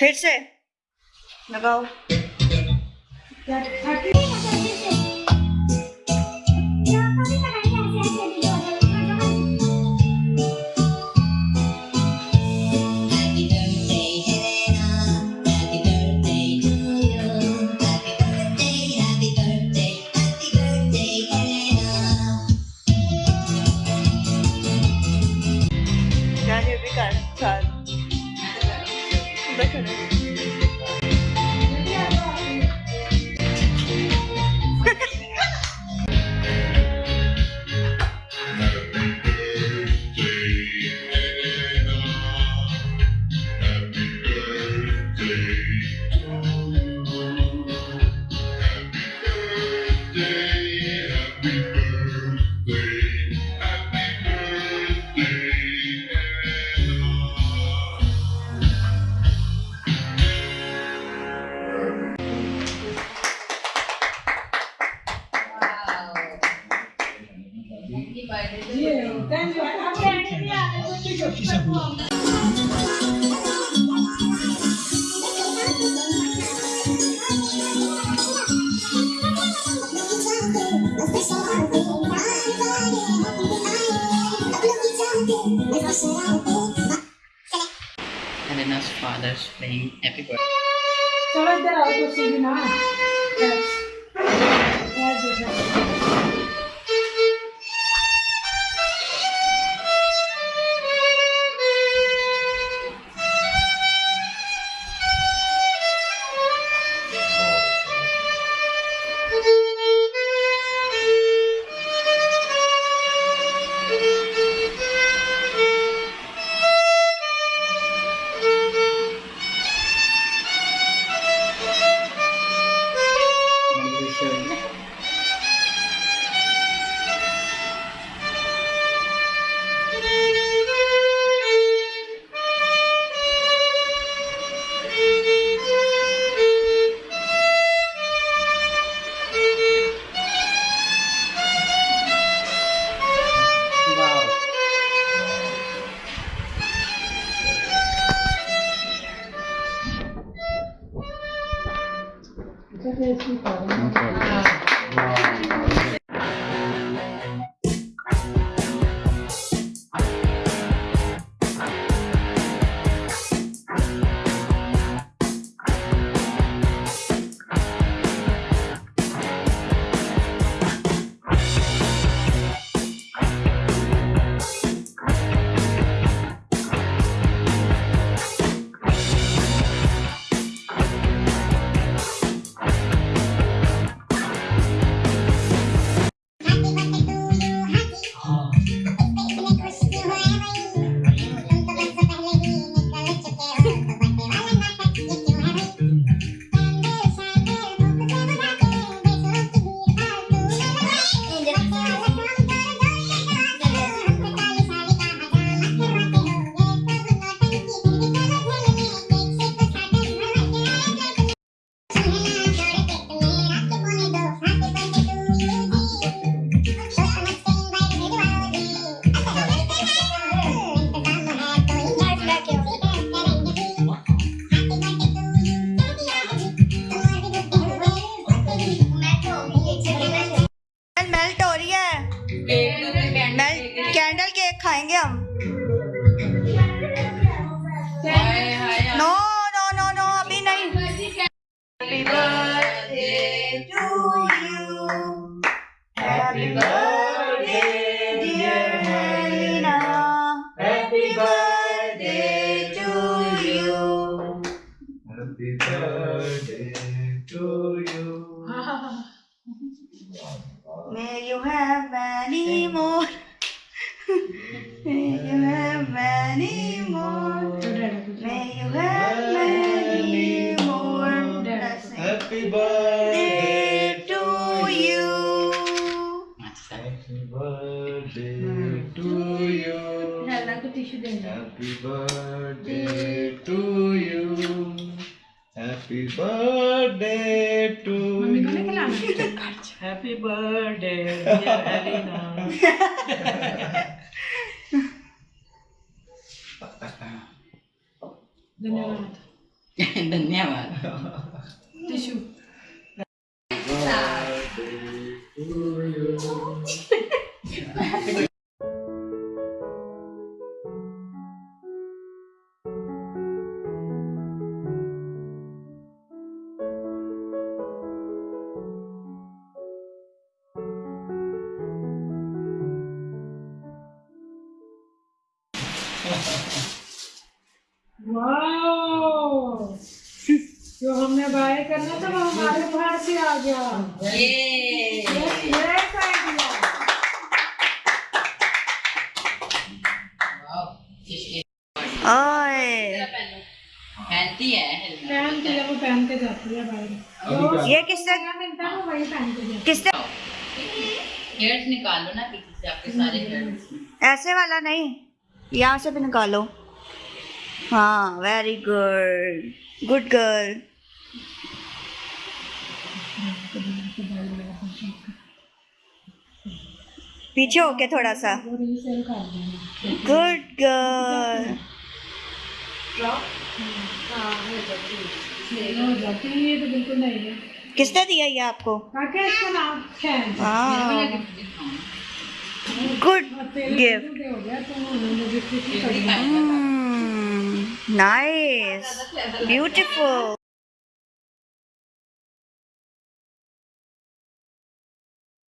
फिर से। लगाओ। Acceptable. Helena's father's playing happy birthday. Chalo, idhar aao, to singna. Yes. Yes, yes. 谢谢，谢谢。Happy birthday to you. May you have many more. May you have many more. May you have many more. Happy birthday to you. Happy birthday to you. Happy birthday to you. Happy birthday to mummy को you. नहीं खिलाना Happy birthday, dear Helena. धन्यवाद धन्यवाद tissue wow Bye करना था वो हमारे बाहर से आ गया। ये। ये। ओए पहनती है पहन के वो पहन के जाती है बाहर। ये किससे? मिलता है वो वही पहन के जाती किससे? हेयर्स निकालो ना पीछे से आपके सारे हेयर्स ऐसे वाला नहीं यहाँ से भी निकालो। हाँ वेरी गुड गुड गर्ल पीछे होके थोड़ा सा। गुड गर्ल किसने दिया ये आपको? Good gift nice beautiful